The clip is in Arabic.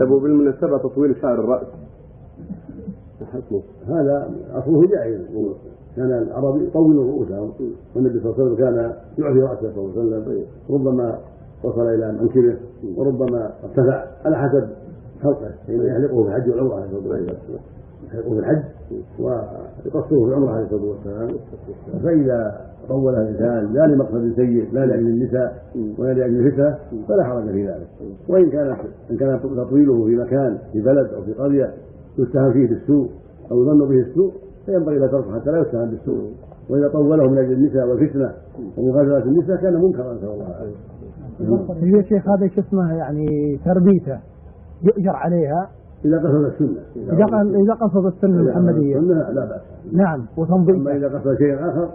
طيب وبالمناسبة تطويل شعر الرأس. حكمه هذا اصله جائز كان العرب يطولون رؤوسهم والنبي صلى الله عليه وسلم كان يعفي رأسه صلى الله عليه وسلم. ربما وصل إلى منكبه وربما ارتفع. على حسب خلقه حين يحلقه في الحج والعمرة عليه الصلاة والسلام. يحلقه في الحج ويقصره في العمره عليه الصلاة والسلام. فإذا طول الإنسان لا لمقصد سيء لا لأجل النساء ولا لأجل الفتنه فلا حرج في ذلك. وإن كان إن كان تطويله في مكان في بلد أو في قرية يتهم فيه بالسوء أو يظن به السوء فينبغي لا تركه حتى لا يتهم بالسوء. وإذا طوله من أجل النساء والفتنة ومغازله النساء كان منكرا نسأل الله العافية. يا شيخ هذا شو اسمه يعني تربيته. يؤجر عليها إذا قصد السنة. إذا إذا قصد السنة المحمديه السنة لا بأس. نعم وتنظيفه. أما إذا قصد شيئا آخر